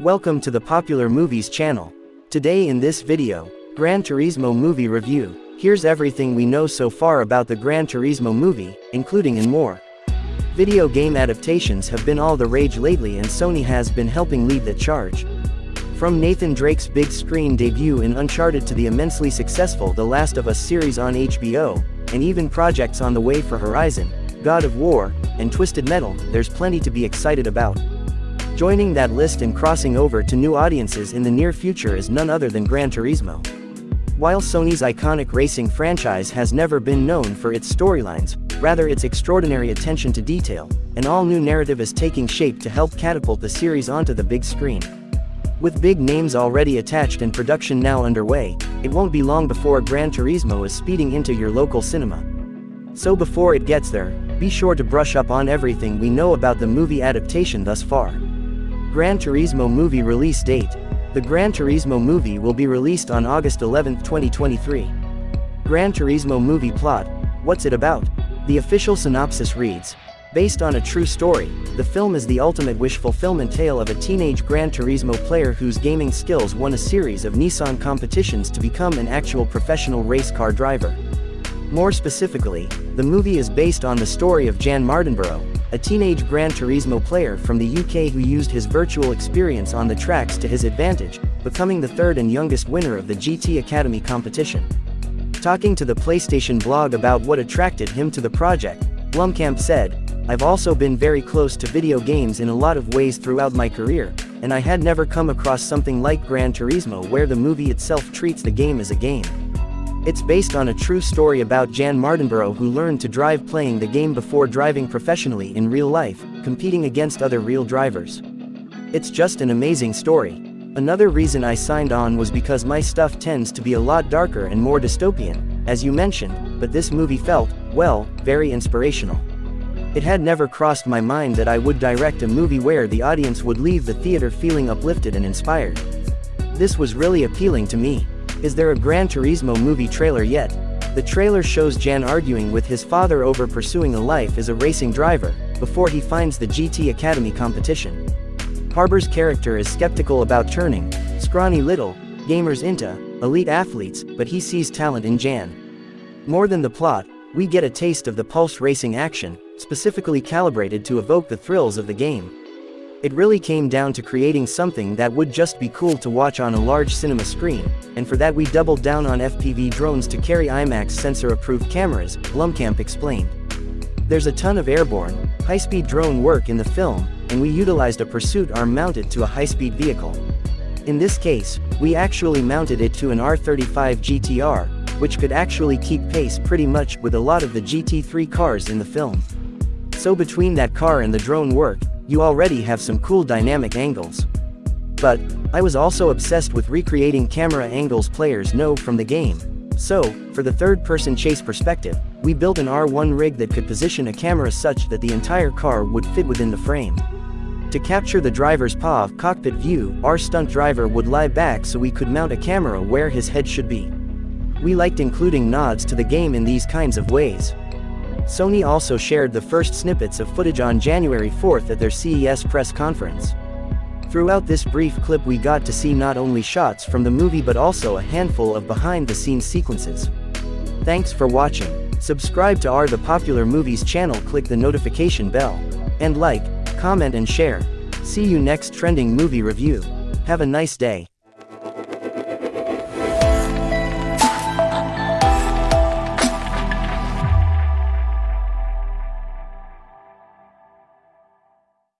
Welcome to the Popular Movies channel. Today in this video, Gran Turismo movie review. Here's everything we know so far about the Gran Turismo movie, including and more. Video game adaptations have been all the rage lately and Sony has been helping lead the charge. From Nathan Drake's big screen debut in Uncharted to the immensely successful The Last of Us series on HBO, and even projects on the way for Horizon, God of War, and Twisted Metal, there's plenty to be excited about. Joining that list and crossing over to new audiences in the near future is none other than Gran Turismo. While Sony's iconic racing franchise has never been known for its storylines, rather its extraordinary attention to detail, an all-new narrative is taking shape to help catapult the series onto the big screen. With big names already attached and production now underway, it won't be long before Gran Turismo is speeding into your local cinema. So before it gets there, be sure to brush up on everything we know about the movie adaptation thus far. Gran Turismo movie release date. The Gran Turismo movie will be released on August 11, 2023. Gran Turismo movie plot. What's it about? The official synopsis reads, Based on a true story, the film is the ultimate wish fulfillment tale of a teenage Gran Turismo player whose gaming skills won a series of Nissan competitions to become an actual professional race car driver. More specifically, the movie is based on the story of Jan Mardenborough, a teenage Gran Turismo player from the UK who used his virtual experience on the tracks to his advantage, becoming the third and youngest winner of the GT Academy competition. Talking to the PlayStation blog about what attracted him to the project, Blomkamp said, I've also been very close to video games in a lot of ways throughout my career, and I had never come across something like Gran Turismo where the movie itself treats the game as a game. It's based on a true story about Jan Mardenborough who learned to drive playing the game before driving professionally in real life, competing against other real drivers. It's just an amazing story. Another reason I signed on was because my stuff tends to be a lot darker and more dystopian, as you mentioned, but this movie felt, well, very inspirational. It had never crossed my mind that I would direct a movie where the audience would leave the theater feeling uplifted and inspired. This was really appealing to me. Is there a Gran Turismo movie trailer yet? The trailer shows Jan arguing with his father over pursuing a life as a racing driver, before he finds the GT Academy competition. Harbour's character is skeptical about turning, scrawny little, gamers into, elite athletes, but he sees talent in Jan. More than the plot, we get a taste of the pulse racing action, specifically calibrated to evoke the thrills of the game. It really came down to creating something that would just be cool to watch on a large cinema screen, and for that we doubled down on FPV drones to carry IMAX sensor-approved cameras, Blomkamp explained. There's a ton of airborne, high-speed drone work in the film, and we utilized a pursuit arm mounted to a high-speed vehicle. In this case, we actually mounted it to an R35 GTR, which could actually keep pace pretty much with a lot of the GT3 cars in the film. So between that car and the drone work, you already have some cool dynamic angles. But, I was also obsessed with recreating camera angles players know from the game. So, for the third-person chase perspective, we built an R1 rig that could position a camera such that the entire car would fit within the frame. To capture the driver's POV cockpit view, our stunt driver would lie back so we could mount a camera where his head should be. We liked including nods to the game in these kinds of ways. Sony also shared the first snippets of footage on January 4th at their CES press conference. Throughout this brief clip we got to see not only shots from the movie but also a handful of behind-the-scenes sequences. Thanks for watching. Subscribe to our The Popular Movies channel click the notification bell. And like, comment and share. See you next trending movie review. Have a nice day.